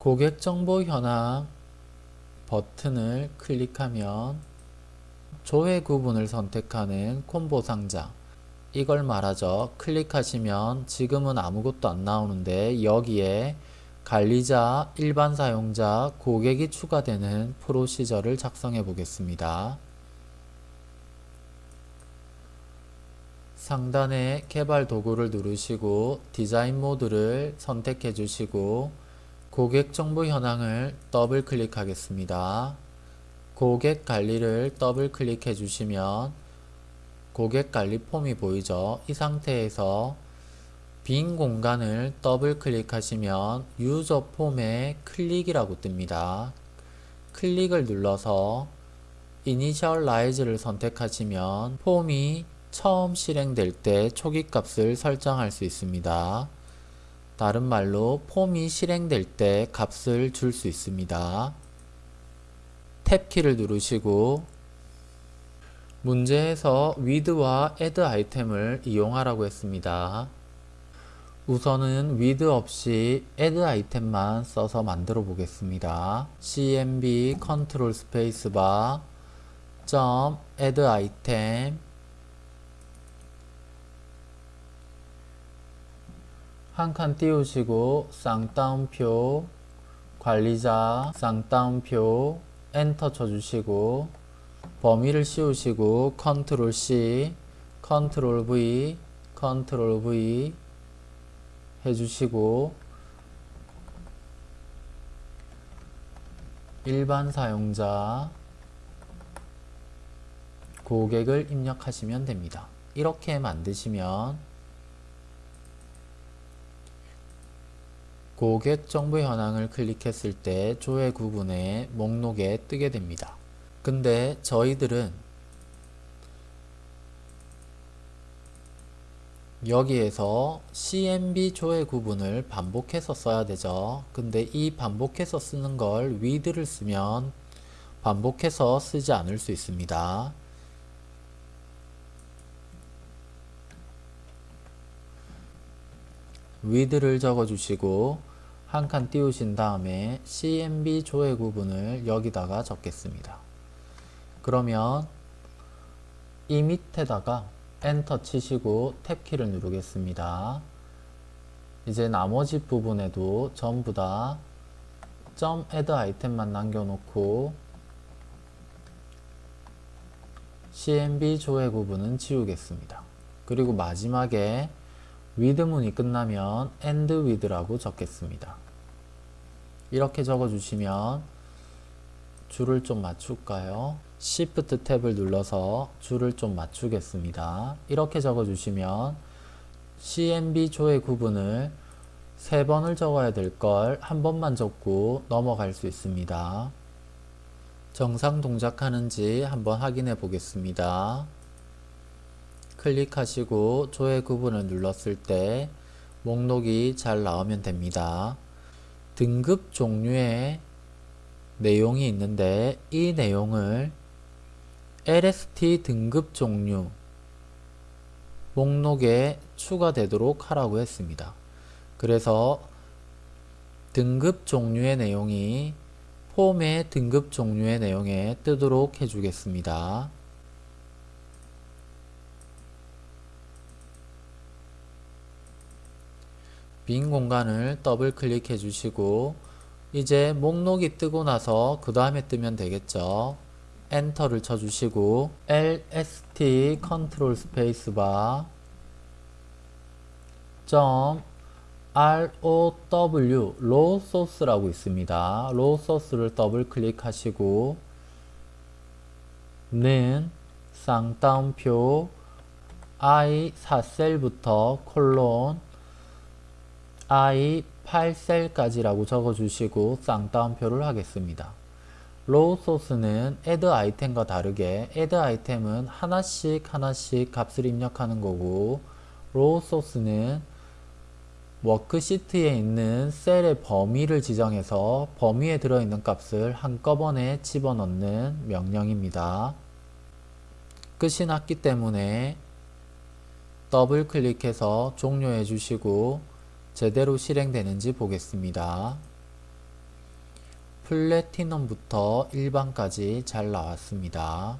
고객정보 현황 버튼을 클릭하면 조회 구분을 선택하는 콤보 상자 이걸 말하죠. 클릭하시면 지금은 아무것도 안 나오는데 여기에 관리자, 일반 사용자, 고객이 추가되는 프로시저를 작성해 보겠습니다. 상단에 개발 도구를 누르시고 디자인 모드를 선택해 주시고 고객 정보 현황을 더블 클릭하겠습니다. 고객 관리를 더블 클릭해 주시면 고객 관리 폼이 보이죠. 이 상태에서 빈 공간을 더블 클릭하시면 user form에 클릭이라고 뜹니다. 클릭을 눌러서 initialize를 선택하시면 폼이 처음 실행될 때 초기 값을 설정할 수 있습니다. 다른 말로 폼이 실행될 때 값을 줄 수 있습니다. 탭키를 누르시고 문제에서 with와 add item을 이용하라고 했습니다. 우선은 with 없이 add item만 써서 만들어 보겠습니다. cmb 컨트롤 스페이스바 점 add item 한 칸 띄우시고 쌍따옴표 관리자 쌍따옴표 엔터 쳐주시고 범위를 씌우시고 컨트롤 C 컨트롤 V 컨트롤 V 해주시고 일반 사용자 고객을 입력하시면 됩니다. 이렇게 만드시면 고객 정보 현황을 클릭했을 때 조회 구분의 목록에 뜨게 됩니다. 근데 저희들은 여기에서 CMB 조회 구분을 반복해서 써야 되죠. 근데 이 반복해서 쓰는 걸 with를 쓰면 반복해서 쓰지 않을 수 있습니다. with를 적어주시고 한 칸 띄우신 다음에 CMB 조회 구분을 여기다가 적겠습니다. 그러면 이 밑에다가 엔터 치시고 탭키를 누르겠습니다. 이제 나머지 부분에도 전부 다점 add 아이템만 남겨놓고 CMB 조회 구분은 지우겠습니다. 그리고 마지막에 with 문이 끝나면 end with라고 적겠습니다. 이렇게 적어주시면 줄을 좀 맞출까요? Shift 탭을 눌러서 줄을 좀 맞추겠습니다. 이렇게 적어주시면 CMB 조회 구분을 세 번을 적어야 될 걸 한 번만 적고 넘어갈 수 있습니다. 정상 동작하는지 한번 확인해 보겠습니다. 클릭하시고 조회 구분을 눌렀을 때 목록이 잘 나오면 됩니다. 등급 종류의 내용이 있는데 이 내용을 LST 등급 종류 목록에 추가되도록 하라고 했습니다. 그래서 등급 종류의 내용이 폼의 등급 종류의 내용에 뜨도록 해주겠습니다. 빈 공간을 더블 클릭해 주시고 이제 목록이 뜨고 나서 그 다음에 뜨면 되겠죠. 엔터를 쳐주시고 LST 컨트롤 스페이스바 점 ROW row source라고 있습니다. row source를 더블 클릭하시고 는 쌍따옴표 I 4셀부터 콜론 I 8셀까지라고 적어주시고 쌍따옴표를 하겠습니다. row source는 add item과 다르게 add item은 하나씩 하나씩 값을 입력하는 거고 row source는 워크시트에 있는 셀의 범위를 지정해서 범위에 들어있는 값을 한꺼번에 집어넣는 명령입니다. 끝이 났기 때문에 더블 클릭해서 종료해 주시고 제대로 실행되는지 보겠습니다. 플래티넘부터 일반까지 잘 나왔습니다.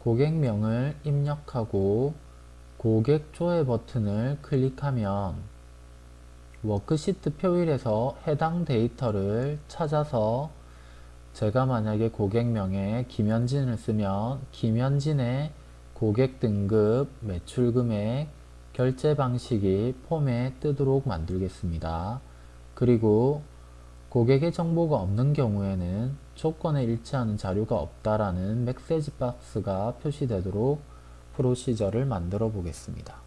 고객명을 입력하고 고객 조회 버튼을 클릭하면 워크시트 표일에서 해당 데이터를 찾아서 제가 만약에 고객명에 김현진을 쓰면 김현진의 고객 등급, 매출 금액, 결제 방식이 폼에 뜨도록 만들겠습니다. 그리고 고객의 정보가 없는 경우에는 조건에 일치하는 자료가 없다라는 메시지 박스가 표시되도록 프로시저를 만들어 보겠습니다.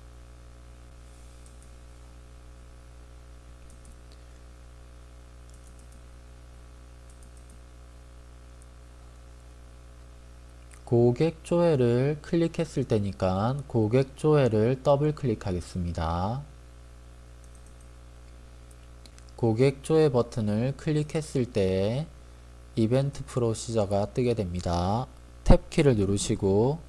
고객 조회를 클릭했을 때니까 고객 조회를 더블 클릭하겠습니다. 고객 조회 버튼을 클릭했을 때 이벤트 프로시저가 뜨게 됩니다. 탭키를 누르시고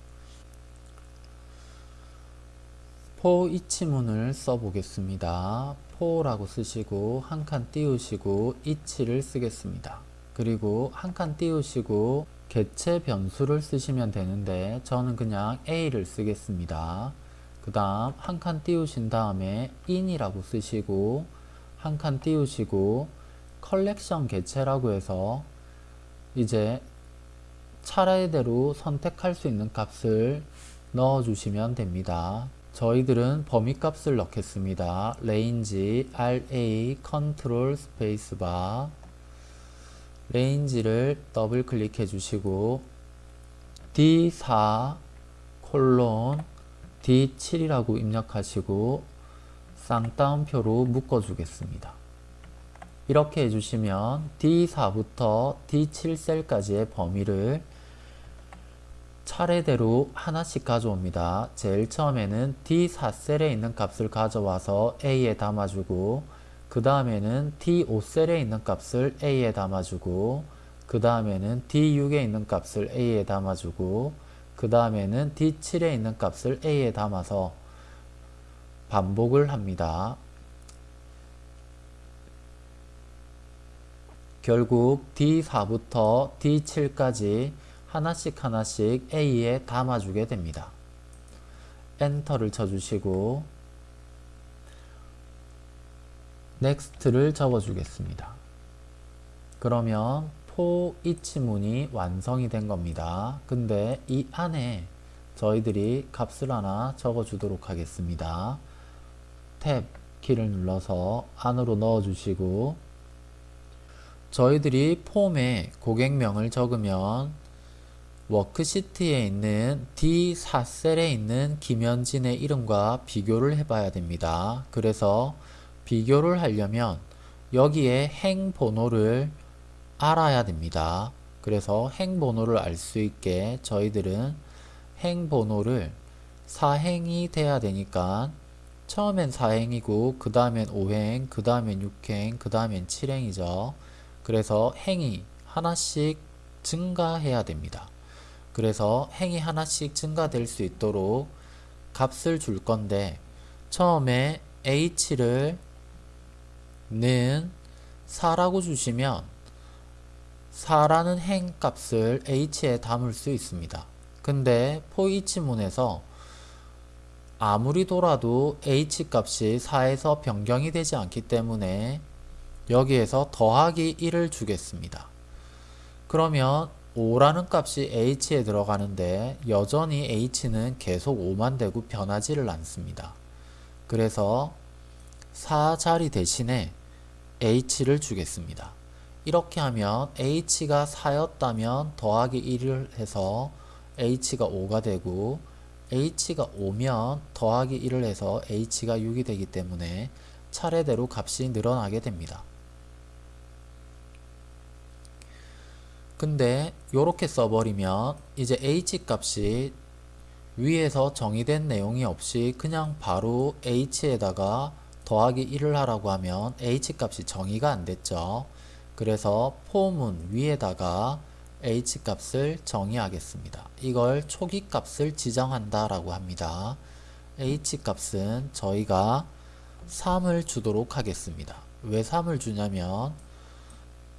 포 이치문을 써보겠습니다. 포라고 쓰시고 한 칸 띄우시고 이치를 쓰겠습니다. 그리고 한 칸 띄우시고 개체 변수를 쓰시면 되는데 저는 그냥 A를 쓰겠습니다. 그 다음 한 칸 띄우신 다음에 in이라고 쓰시고 한 칸 띄우시고 컬렉션 개체라고 해서 이제 차례대로 선택할 수 있는 값을 넣어 주시면 됩니다. 저희들은 범위 값을 넣겠습니다. range RA 컨트롤 스페이스바 range를 더블 클릭해 주시고 D4 콜론 D7이라고 입력하시고 쌍따옴표로 묶어 주겠습니다. 이렇게 해주시면 D4부터 D7 셀까지의 범위를 차례대로 하나씩 가져옵니다. 제일 처음에는 D4 셀에 있는 값을 가져와서 A에 담아주고 그 다음에는 D5셀에 있는 값을 A에 담아주고 그 다음에는 D6에 있는 값을 A에 담아주고 그 다음에는 D7에 있는 값을 A에 담아서 반복을 합니다. 결국 D4부터 D7까지 하나씩 하나씩 A에 담아주게 됩니다. 엔터를 쳐주시고 next를 적어주겠습니다. 그러면 for each문이 완성이 된 겁니다. 근데 이 안에 저희들이 값을 하나 적어주도록 하겠습니다. 탭 키를 눌러서 안으로 넣어주시고 저희들이 폼에 고객명을 적으면 워크시트에 있는 D4셀에 있는 김현진의 이름과 비교를 해봐야 됩니다. 그래서 비교를 하려면 여기에 행 번호를 알아야 됩니다. 그래서 행 번호를 알 수 있게 저희들은 행 번호를 4행이 돼야 되니까 처음엔 4행이고 그 다음엔 5행, 그 다음엔 6행, 그 다음엔 7행이죠. 그래서 행이 하나씩 증가해야 됩니다. 그래서 행이 하나씩 증가될 수 있도록 값을 줄 건데 처음에 h를 는 4라고 주시면 4라는 행 값을 h에 담을 수 있습니다. 근데 포이치문에서 아무리 돌아도 h 값이 4에서 변경이 되지 않기 때문에 여기에서 더하기 1을 주겠습니다. 그러면 5라는 값이 h에 들어가는데 여전히 h는 계속 5만 되고 변하지를 않습니다. 그래서 4자리 대신에 h를 주겠습니다. 이렇게 하면 h가 4였다면 더하기 1을 해서 h가 5가 되고 h가 5면 더하기 1을 해서 h가 6이 되기 때문에 차례대로 값이 늘어나게 됩니다. 근데 이렇게 써버리면 이제 h 값이 위에서 정의된 내용이 없이 그냥 바로 h에다가 더하기 1을 하라고 하면 h값이 정의가 안 됐죠. 그래서 폼은 위에다가 h값을 정의하겠습니다. 이걸 초기값을 지정한다 라고 합니다. h값은 저희가 3을 주도록 하겠습니다. 왜 3을 주냐면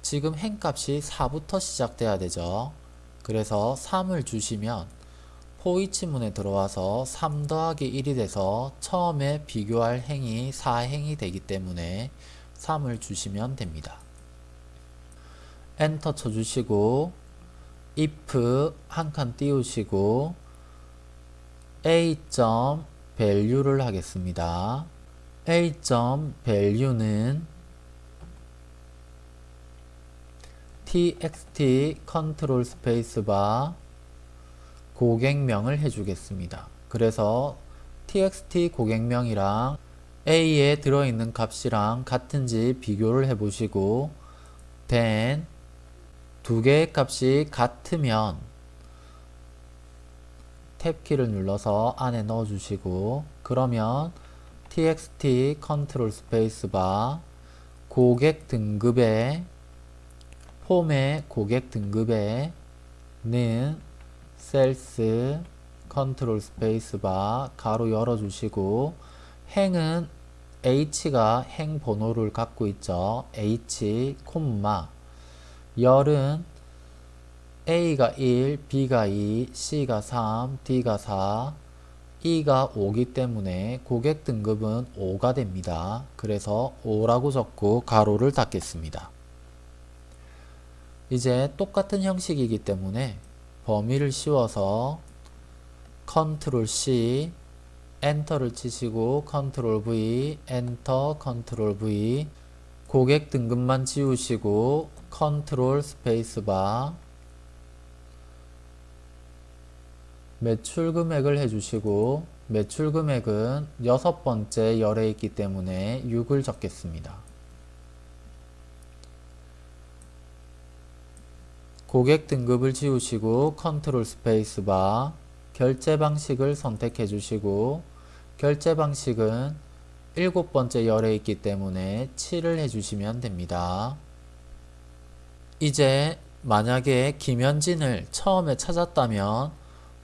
지금 행값이 4부터 시작돼야 되죠. 그래서 3을 주시면 포이치문에 들어와서 3 더하기 1이 돼서 처음에 비교할 행이 4행이 되기 때문에 3을 주시면 됩니다. 엔터 쳐주시고 if 한 칸 띄우시고 a. value를 하겠습니다. a. value는 txt 컨트롤 스페이스바 고객명을 해주겠습니다. 그래서 txt 고객명이랑 a에 들어있는 값이랑 같은지 비교를 해보시고 then 두 개의 값이 같으면 탭키를 눌러서 안에 넣어주시고 그러면 txt 컨트롤 스페이스바 고객 등급에 폼의 고객 등급에는 cells 컨트롤 스페이스바 괄호 열어주시고 행은 h가 행 번호를 갖고 있죠. h 콤마 열은 a가 1, b가 2, c가 3, d가 4, e가 5기 때문에 고객 등급은 5가 됩니다. 그래서 5라고 적고 괄호를 닫겠습니다. 이제 똑같은 형식이기 때문에 범위를 씌워서 컨트롤 C 엔터를 치시고 컨트롤 V 엔터 컨트롤 V 고객 등급만 지우시고 컨트롤 스페이스바 매출 금액을 해주시고 매출 금액은 여섯 번째 열에 있기 때문에 6을 적겠습니다. 고객 등급을 지우시고 컨트롤 스페이스바 결제 방식을 선택해 주시고 결제 방식은 일곱 번째 열에 있기 때문에 7을 해주시면 됩니다. 이제 만약에 김현진을 처음에 찾았다면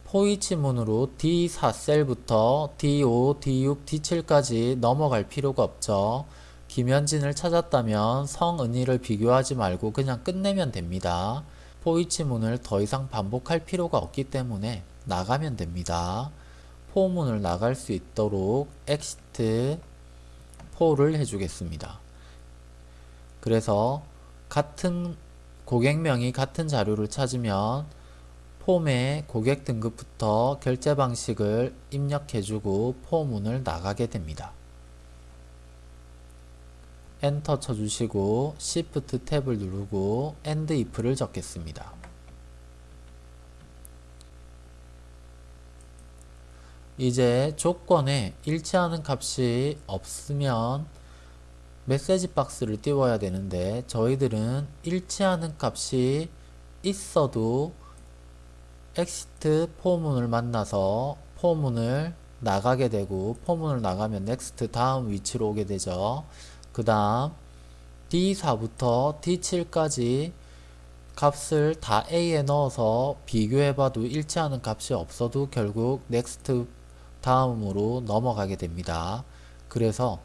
for each 문으로 D4셀부터 D5, D6, D7까지 넘어갈 필요가 없죠. 김현진을 찾았다면 성은희를 비교하지 말고 그냥 끝내면 됩니다. 포이치문을 더 이상 반복할 필요가 없기 때문에 나가면 됩니다. 포문을 나갈 수 있도록 exit 4를 해주겠습니다. 그래서 같은 고객명이 같은 자료를 찾으면 폼에 고객 등급부터 결제 방식을 입력해주고 포문을 나가게 됩니다. 엔터 쳐주시고 Shift 탭을 누르고 END IF를 적겠습니다. 이제 조건에 일치하는 값이 없으면 메시지 박스를 띄워야 되는데 저희들은 일치하는 값이 있어도 exit for문을 만나서 for문을 나가게 되고 for문을 나가면 next 다음 위치로 오게 되죠. 그 다음 D4부터 D7까지 값을 다 A에 넣어서 비교해봐도 일치하는 값이 없어도 결국 next 다음으로 넘어가게 됩니다. 그래서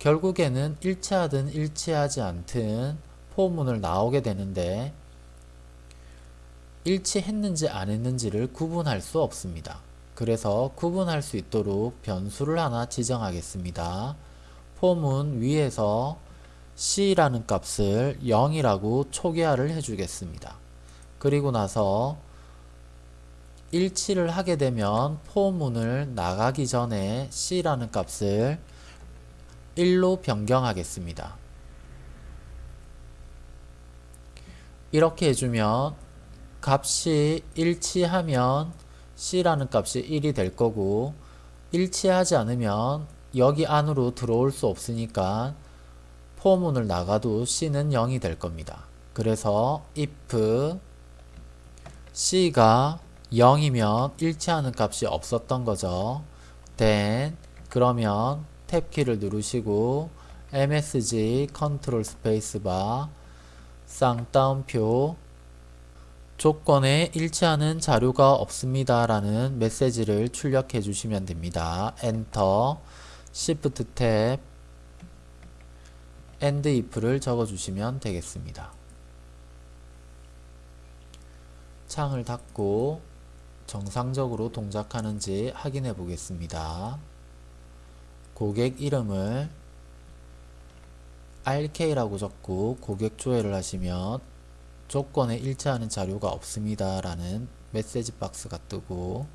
결국에는 일치하든 일치하지 않든 for문을 나오게 되는데 일치했는지 안 했는지를 구분할 수 없습니다. 그래서 구분할 수 있도록 변수를 하나 지정하겠습니다. 포문 위에서 C라는 값을 0이라고 초기화를 해주겠습니다. 그리고 나서 일치를 하게 되면 포문을 나가기 전에 C라는 값을 1로 변경하겠습니다. 이렇게 해주면 값이 일치하면 C라는 값이 1이 될 거고 일치하지 않으면 여기 안으로 들어올 수 없으니까 포문을 나가도 C는 0이 될 겁니다. 그래서 if C가 0이면 일치하는 값이 없었던 거죠. then 그러면 탭키를 누르시고 MSG 컨트롤 스페이스바 쌍따옴표 조건에 일치하는 자료가 없습니다 라는 메시지를 출력해 주시면 됩니다. 엔터 Shift 탭 end if를 적어주시면 되겠습니다. 창을 닫고 정상적으로 동작하는지 확인해 보겠습니다. 고객 이름을 RK라고 적고 고객 조회를 하시면 조건에 일치하는 자료가 없습니다 라는 메시지 박스가 뜨고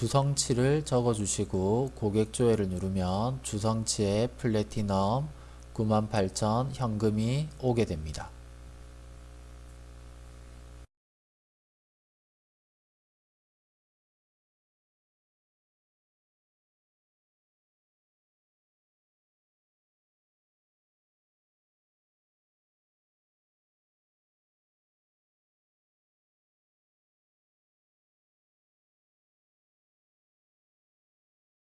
주성치를 적어주시고 고객 조회를 누르면 주성치에 플래티넘 98,000 현금이 오게 됩니다.